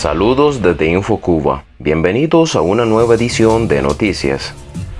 Saludos desde InfoCuba. Bienvenidos a una nueva edición de Noticias.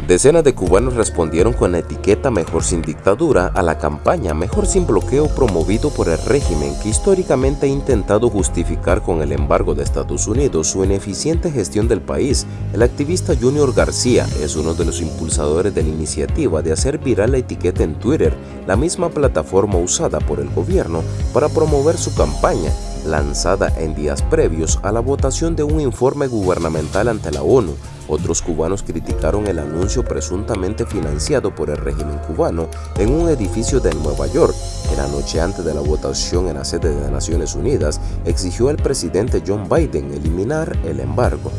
Decenas de cubanos respondieron con la etiqueta Mejor sin dictadura a la campaña Mejor sin bloqueo promovido por el régimen que históricamente ha intentado justificar con el embargo de Estados Unidos su ineficiente gestión del país. El activista Junior García es uno de los impulsadores de la iniciativa de hacer viral la etiqueta en Twitter, la misma plataforma usada por el gobierno para promover su campaña lanzada en días previos a la votación de un informe gubernamental ante la ONU. Otros cubanos criticaron el anuncio presuntamente financiado por el régimen cubano en un edificio de Nueva York. En la noche antes de la votación en la sede de Naciones Unidas, exigió al presidente John Biden eliminar el embargo.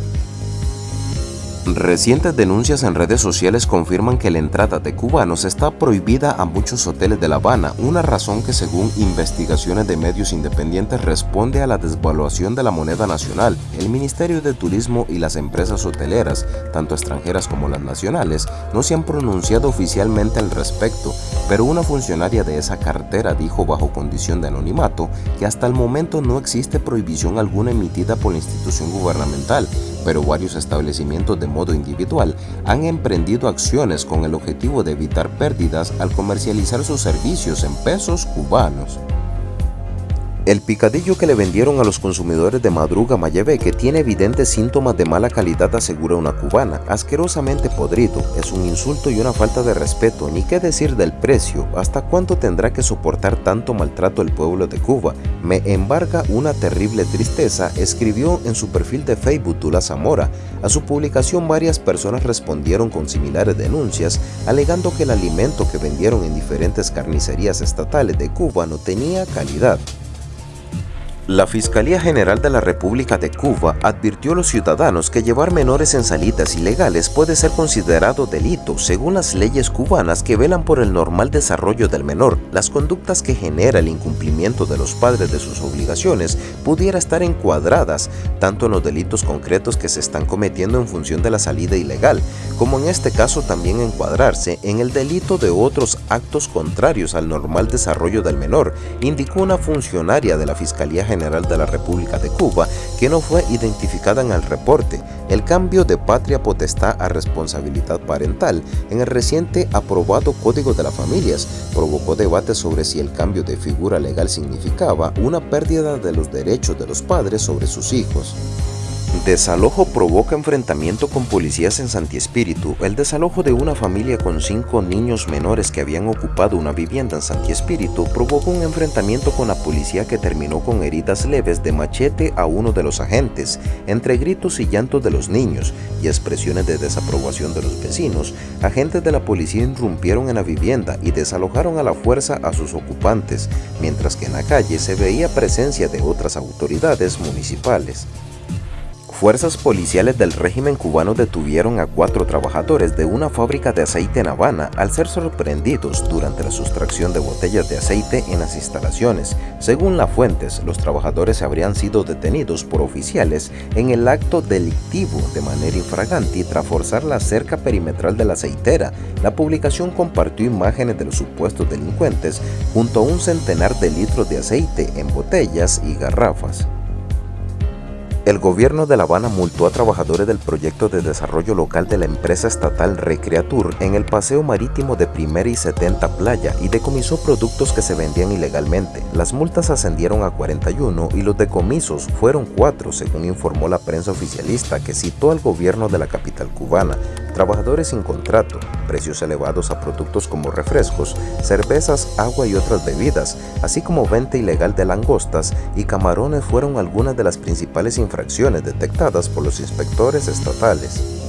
Recientes denuncias en redes sociales confirman que la entrada de cubanos está prohibida a muchos hoteles de La Habana, una razón que según investigaciones de medios independientes responde a la desvaluación de la moneda nacional. El Ministerio de Turismo y las empresas hoteleras, tanto extranjeras como las nacionales, no se han pronunciado oficialmente al respecto, pero una funcionaria de esa cartera dijo bajo condición de anonimato que hasta el momento no existe prohibición alguna emitida por la institución gubernamental pero varios establecimientos de modo individual han emprendido acciones con el objetivo de evitar pérdidas al comercializar sus servicios en pesos cubanos. El picadillo que le vendieron a los consumidores de Madruga que tiene evidentes síntomas de mala calidad asegura una cubana, asquerosamente podrido, es un insulto y una falta de respeto, ni qué decir del precio, hasta cuánto tendrá que soportar tanto maltrato el pueblo de Cuba. Me embarga una terrible tristeza, escribió en su perfil de Facebook Tula Zamora. A su publicación varias personas respondieron con similares denuncias, alegando que el alimento que vendieron en diferentes carnicerías estatales de Cuba no tenía calidad. La Fiscalía General de la República de Cuba advirtió a los ciudadanos que llevar menores en salidas ilegales puede ser considerado delito según las leyes cubanas que velan por el normal desarrollo del menor. Las conductas que genera el incumplimiento de los padres de sus obligaciones pudiera estar encuadradas tanto en los delitos concretos que se están cometiendo en función de la salida ilegal, como en este caso también encuadrarse en el delito de otros actos contrarios al normal desarrollo del menor, indicó una funcionaria de la Fiscalía General General de la República de Cuba, que no fue identificada en el reporte, el cambio de patria potestad a responsabilidad parental en el reciente aprobado Código de las Familias provocó debate sobre si el cambio de figura legal significaba una pérdida de los derechos de los padres sobre sus hijos. Desalojo provoca enfrentamiento con policías en Santi Espíritu. El desalojo de una familia con cinco niños menores que habían ocupado una vivienda en Santi Espíritu provocó un enfrentamiento con la policía que terminó con heridas leves de machete a uno de los agentes. Entre gritos y llantos de los niños y expresiones de desaprobación de los vecinos, agentes de la policía irrumpieron en la vivienda y desalojaron a la fuerza a sus ocupantes, mientras que en la calle se veía presencia de otras autoridades municipales. Fuerzas policiales del régimen cubano detuvieron a cuatro trabajadores de una fábrica de aceite en Habana al ser sorprendidos durante la sustracción de botellas de aceite en las instalaciones. Según las fuentes, los trabajadores habrían sido detenidos por oficiales en el acto delictivo de manera infragante tras forzar la cerca perimetral de la aceitera. La publicación compartió imágenes de los supuestos delincuentes junto a un centenar de litros de aceite en botellas y garrafas. El gobierno de La Habana multó a trabajadores del proyecto de desarrollo local de la empresa estatal Recreatur en el paseo marítimo de Primera y 70 Playa y decomisó productos que se vendían ilegalmente. Las multas ascendieron a 41 y los decomisos fueron 4 según informó la prensa oficialista que citó al gobierno de la capital cubana trabajadores sin contrato, precios elevados a productos como refrescos, cervezas, agua y otras bebidas, así como venta ilegal de langostas y camarones fueron algunas de las principales infracciones detectadas por los inspectores estatales.